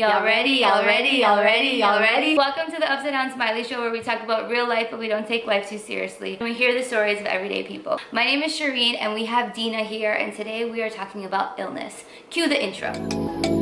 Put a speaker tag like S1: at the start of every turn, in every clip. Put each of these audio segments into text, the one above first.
S1: Y'all ready? Y'all ready? Y'all ready? Y'all ready? Welcome to the Upside Down Smiley Show where we talk about real life but we don't take life too seriously. And we hear the stories of everyday people. My name is Shireen and we have Dina here and today we are talking about illness. Cue the intro.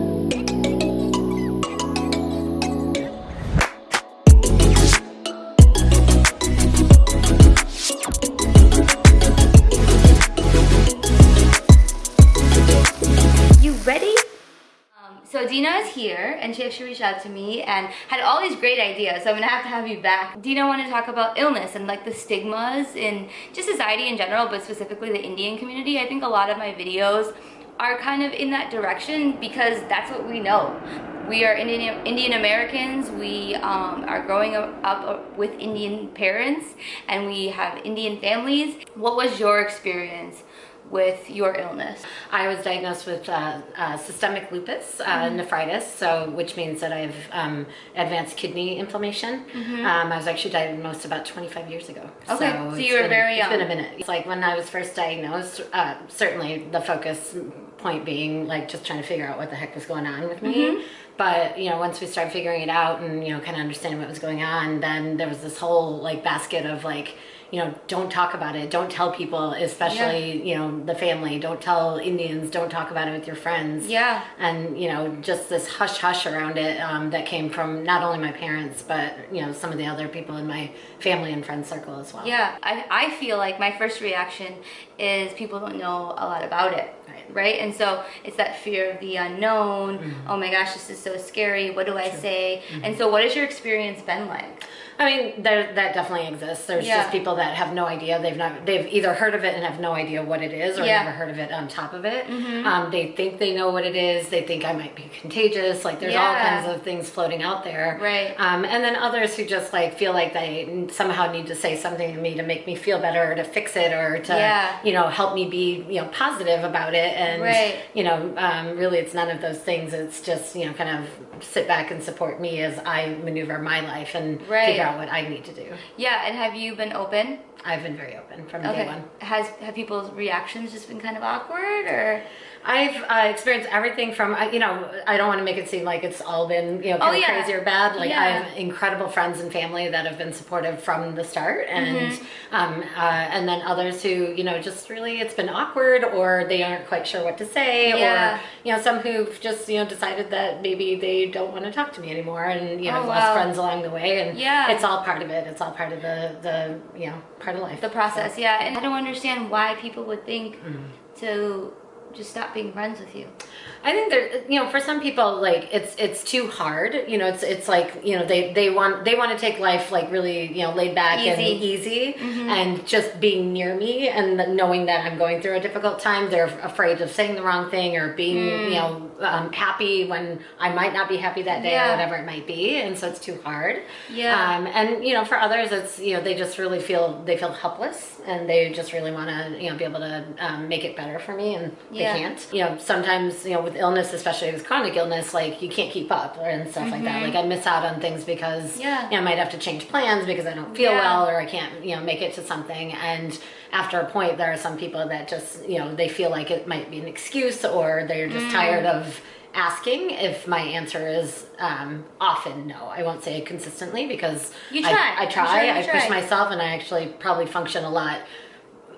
S1: Dina is here and she actually reached out to me and had all these great ideas. So I'm gonna have to have you back. Dina wanted to talk about illness and like the stigmas in just society in general, but specifically the Indian community. I think a lot of my videos are kind of in that direction because that's what we know. We are Indian, Indian Americans. We um, are growing up with Indian parents and we have Indian families. What was your experience with your illness?
S2: I was diagnosed with uh, uh, systemic lupus uh, mm -hmm. nephritis, so which means that I have um, advanced kidney inflammation. Mm -hmm. um, I was actually diagnosed about 25 years ago.
S1: Okay, so, so you were
S2: been,
S1: very young.
S2: It's been a minute. It's like when I was first diagnosed, uh, certainly the focus point being like just trying to figure out what the heck was going on with me. Mm -hmm. But, you know, once we started figuring it out and, you know, kind of understanding what was going on, then there was this whole like basket of like, you know, don't talk about it. Don't tell people, especially, yeah. you know, the family. Don't tell Indians. Don't talk about it with your friends.
S1: Yeah.
S2: And, you know, just this hush hush around it um, that came from not only my parents, but, you know, some of the other people in my family and friend circle as well.
S1: Yeah. I, I feel like my first reaction is people don't know a lot about it. Right. right. And so it's that fear of the unknown. Mm -hmm. Oh my gosh, this is so scary. What do I True. say? Mm -hmm. And so what has your experience been like?
S2: I mean, there, that definitely exists. There's yeah. just people that have no idea. They've not, they've either heard of it and have no idea what it is, or yeah. never heard of it on top of it. Mm-hmm. Um, they think they know what it is. They think I might be contagious. Like there's yeah. all kinds of things floating out there.
S1: Right.
S2: Um, and then others who just like feel like they somehow need to say something to me to make me feel better, or to fix it, or to you know help me be you know positive about it. And
S1: right.
S2: you know, um, really, it's none of those things. It's just you know kind of sit back and support me as I maneuver my life and right. figure out what I need to do.
S1: Yeah, and have you been open?
S2: I've been very open from okay. day one.
S1: Has have people's reactions just been kind of awkward or?
S2: I've uh, experienced everything from, you know, I don't want to make it seem like it's all been, you know, oh, yeah. crazy or bad. Like yeah. I have incredible friends and family that have been supportive from the start and, mm -hmm. um, uh, and then others who, you know, just really, it's been awkward or they aren't quite sure what to say yeah. or, you know, some who've just, you know, decided that maybe they don't want to talk to me anymore and, you know, oh, lost friends along the way and
S1: yeah.
S2: it's all part of it. It's all part of the, the, you know, part of life.
S1: The process. So. Yeah. And I don't understand why people would think mm to just stop being friends with you?
S2: I think there, you know, for some people, like it's it's too hard. You know, it's it's like you know they they want they want to take life like really you know laid back easy. and easy, mm -hmm. and just being near me and knowing that I'm going through a difficult time. They're afraid of saying the wrong thing or being mm. you know um, happy when I might not be happy that day yeah. or whatever it might be, and so it's too hard.
S1: Yeah.
S2: Um, and you know, for others, it's you know they just really feel they feel helpless and they just really want to you know be able to um, make it better for me and yeah. they can't. You know, sometimes you know with illness, especially with chronic illness, like you can't keep up and stuff mm -hmm. like that. Mm-hmm. Like I miss out on things because
S1: yeah.
S2: you know, I might have to change plans because I don't feel yeah. well or I can't, you know, make it to something. And after a point, there are some people that just, you know, they feel like it might be an excuse or they're just mm. tired of asking if my answer is um, often no. I won't say it consistently because
S1: you try.
S2: I, I try. Sure I push myself and I actually probably function a lot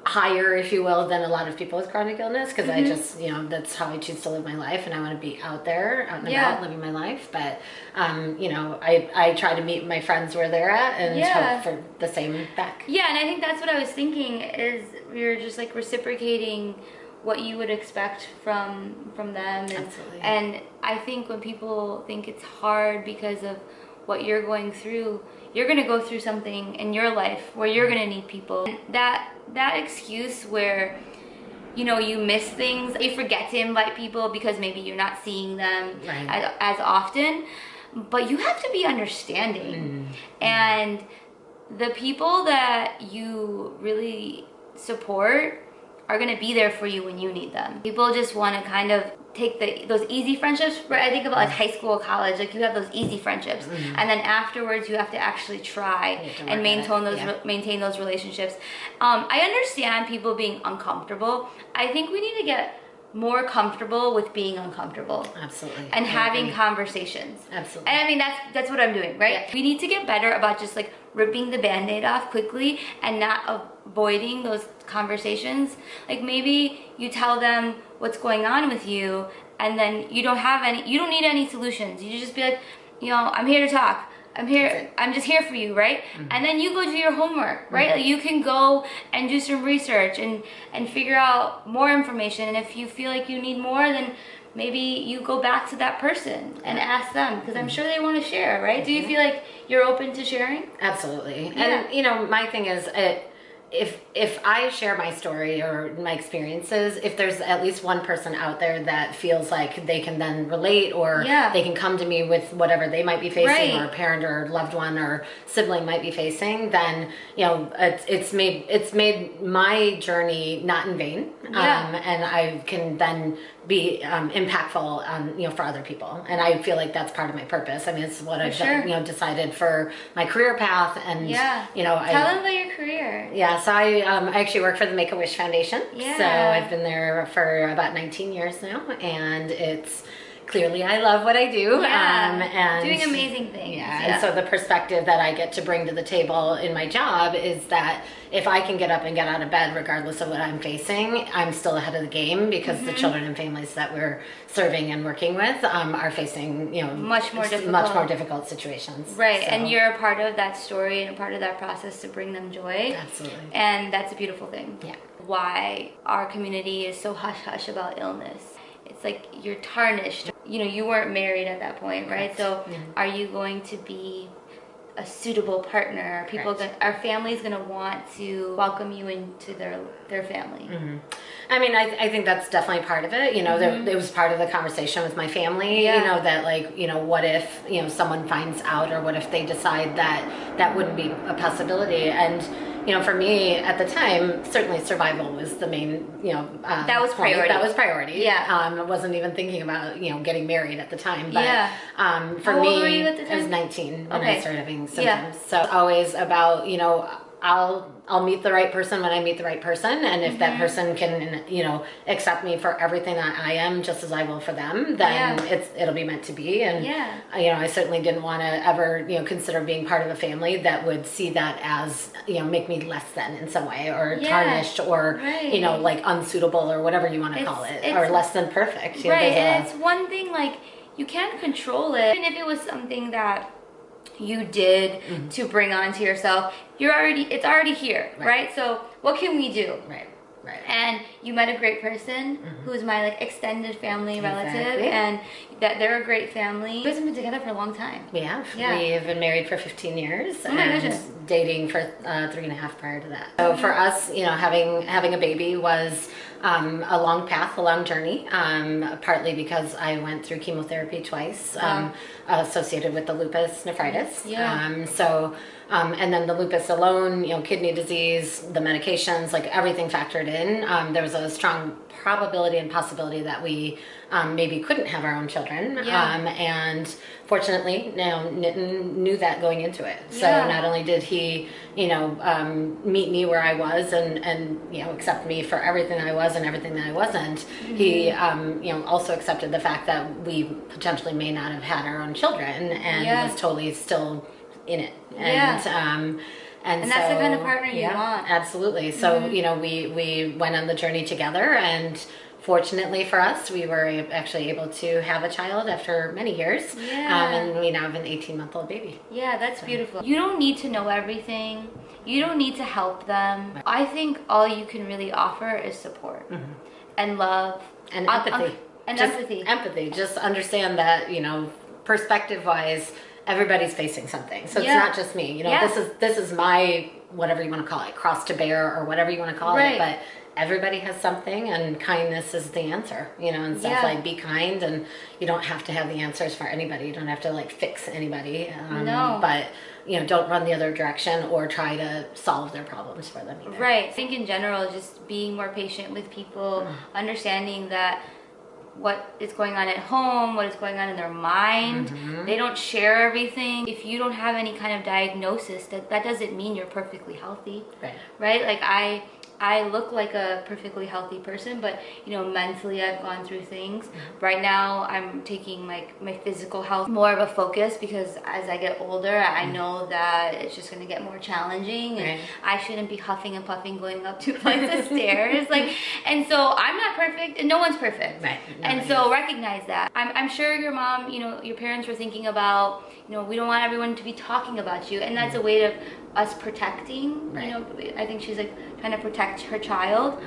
S2: higher, if you will, than a lot of people with chronic illness because mm -hmm. I mm-hmm. just, you know, that's how I choose to live my life and I want to be out there, out and yeah. about, living my life. But, um, you know, I, I try to meet my friends where they're at and yeah. hope for the same back.
S1: Yeah, and I think that's what I was thinking is we are just like reciprocating what you would expect from from them and,
S2: Absolutely.
S1: and I think when people think it's hard because of what you're going through you're gonna go through something in your life where you're gonna need people. That that excuse where you know you miss things, you forget to invite people because maybe you're not seeing them right. as, as, often, but you have to be understanding. Mm. And the people that you really support are gonna be there for you when you need them. People just wanna kind of take the those easy friendships right i think about like high school college like you have those easy friendships mm -hmm. and then afterwards you have to actually try and maintain those yeah. maintain those relationships um, i understand people being uncomfortable i think we need to get more comfortable with being uncomfortable.
S2: Absolutely.
S1: And having conversations.
S2: Absolutely.
S1: And I mean that's that's what I'm doing, right?
S2: Yeah.
S1: We need to get better about just like ripping the band-aid off quickly and not avoiding those conversations. Like maybe you tell them what's going on with you and then you don't have any you don't need any solutions. You just be like, you know, I'm here to talk. I'm here. I'm just here for you, right? Mm-hmm. And then you go do your homework, right? Mm-hmm. Like you can go and do some research and and figure out more information. And if you feel like you need more, then maybe you go back to that person and ask them because I'm mm-hmm. sure they want to share, right? Do you mm-hmm. feel like you're open to sharing?
S2: Absolutely. Yeah. And you know, my thing is it if if I share my story or my experiences, if there's at least one person out there that feels like they can then relate or yeah. they can come to me with whatever they might be facing right. or a parent or loved one or sibling might be facing, then you know it's it's made it's made my journey not in vain. Yeah. Um, and I can then be um, impactful um, you know for other people and i feel like that's part of my purpose i mean it's what for i've sure. you know decided for my career path and yeah you know
S1: tell I, them about your career
S2: yeah so i um, i actually work for the make-a-wish foundation yeah. so i've been there for about 19 years now and it's clearly I love what I do.
S1: Yeah, um, and doing amazing things.
S2: Yeah, yeah, and so the perspective that I get to bring to the table in my job is that if I can get up and get out of bed regardless of what I'm facing, I'm still ahead of the game because mm-hmm. the children and families that we're serving and working with um, are facing, you know,
S1: much more difficult.
S2: much more difficult situations.
S1: Right, so. and you're a part of that story and a part of that process to bring them joy.
S2: Absolutely.
S1: And that's a beautiful thing.
S2: Yeah.
S1: Why our community is so hush hush about illness it's like you're tarnished. You know, you weren't married at that point, right? So mm-hmm. are you going to be a suitable partner? Are people going our family's going to want to welcome you into their their family?
S2: Mm-hmm. I mean, I, I think that's definitely part of it. You know, mm-hmm. there, it was part of the conversation with my family. Yeah. You know that like you know what if you know someone finds out or what if they decide that that wouldn't be a possibility and you know, for me at the time, certainly survival was the main, you know,
S1: um, that was priority.
S2: That was priority.
S1: Yeah.
S2: Um, I wasn't even thinking about, you know, getting married at the time. But,
S1: yeah.
S2: Um, for
S1: How
S2: me,
S1: I
S2: was 19 when okay. I started having symptoms. Yeah. So always about, you know, I'll I'll meet the right person when I meet the right person, and if mm-hmm. that person can you know accept me for everything that I am, just as I will for them, then yeah. it's it'll be meant to be. And
S1: yeah.
S2: you know, I certainly didn't want to ever you know consider being part of a family that would see that as you know make me less than in some way or yeah. tarnished or right. you know like unsuitable or whatever you want to call it or less than perfect.
S1: You right, know, and a, it's one thing like you can't control it, even if it was something that you did mm-hmm. to bring onto yourself you're already it's already here right. right. so what can we do
S2: right right
S1: and you met a great person mm-hmm. who's my like extended family relative and that they're a great family you guys have been together for a long time
S2: we have yeah we've been married for 15 years
S1: oh and goodness.
S2: dating for uh, three and a half prior to that so for us you know having having a baby was um, a long path, a long journey, um, partly because I went through chemotherapy twice um, associated with the lupus nephritis.
S1: Yeah.
S2: Um, so, um, and then the lupus alone, you know, kidney disease, the medications, like everything factored in. Um, there was a strong probability and possibility that we um, maybe couldn't have our own children.
S1: Yeah.
S2: Um, and fortunately, you now Nitin knew that going into it. So
S1: yeah.
S2: not only did he, you know, um, meet me where I was and, and, you know, accept me for everything I was and everything that I wasn't, mm-hmm. he, um, you know, also accepted the fact that we potentially may not have had our own children and yeah. was totally still in it. And,
S1: yeah.
S2: um,
S1: and, and so, that's the kind of partner you yeah, want.
S2: Absolutely. So, mm-hmm. you know, we, we went on the journey together and fortunately for us, we were actually able to have a child after many years.
S1: Yeah.
S2: Um, and we now have an 18 month old baby.
S1: Yeah, that's so. beautiful. You don't need to know everything. You don't need to help them. I think all you can really offer is support mm-hmm. and love
S2: and empathy.
S1: and
S2: just
S1: empathy.
S2: Empathy. Just understand that, you know, perspective wise, everybody's facing something. So
S1: yeah.
S2: it's not just me. You know,
S1: yeah.
S2: this is this is my whatever you want to call it, cross to bear or whatever you want to call
S1: right.
S2: it. But everybody has something and kindness is the answer you know and stuff
S1: yeah.
S2: like be kind and you don't have to have the answers for anybody you don't have to like fix anybody
S1: um, no.
S2: but you know don't run the other direction or try to solve their problems for them either.
S1: right i think in general just being more patient with people mm. understanding that what is going on at home, what is going on in their mind. Mm-hmm. They don't share everything. If you don't have any kind of diagnosis, that, that doesn't mean you're perfectly healthy.
S2: Right.
S1: Right? Like I I look like a perfectly healthy person, but you know, mentally I've gone through things. Mm-hmm. Right now I'm taking like my physical health more of a focus because as I get older, I mm-hmm. know that it's just gonna get more challenging and right. I shouldn't be huffing and puffing going up two flights of stairs. Like, and so I'm not perfect and no one's perfect.
S2: Right.
S1: No, and so recognize that. I'm, I'm sure your mom, you know, your parents were thinking about, you know, we don't want everyone to be talking about you and that's mm-hmm. a way of us protecting, right. you know, I think she's like trying to protect her child.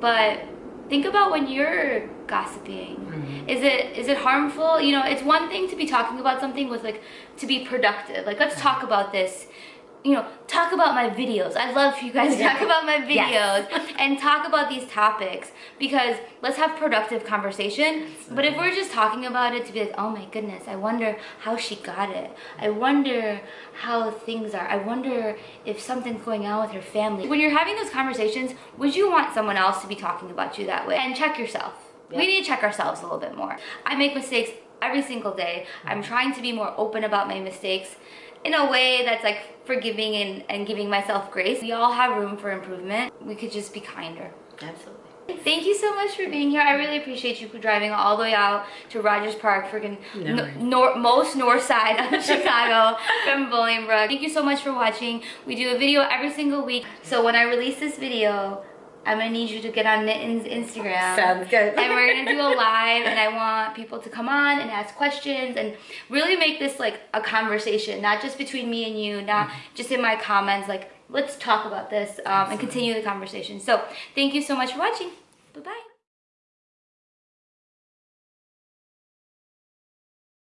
S1: But think about when you're gossiping. Mm-hmm. Is it is it harmful? You know, it's one thing to be talking about something with like to be productive. Like let's talk about this you know, talk about my videos. I love for you guys to talk about my videos yes. and talk about these topics because let's have productive conversation. But if we're just talking about it to be like, oh my goodness, I wonder how she got it. I wonder how things are. I wonder if something's going on with her family. When you're having those conversations, would you want someone else to be talking about you that way? And check yourself. We need to check ourselves a little bit more. I make mistakes every single day. I'm trying to be more open about my mistakes in a way that's like forgiving and, and giving myself grace. We all have room for improvement. We could just be kinder.
S2: Absolutely.
S1: Thank you so much for being here. I really appreciate you driving all the way out to Rogers Park, freaking no nor most north side of Chicago from Bolingbrook. Thank you so much for watching. We do a video every single week. So when I release this video, I'm gonna need you to get on Nitin's Instagram.
S2: Sounds good.
S1: and we're gonna do a live and I want people to come on and ask questions and really make this like a conversation, not just between me and you, not mm-hmm. just in my comments, like let's talk about this um, and continue the conversation. So thank you so much for watching. Bye-bye.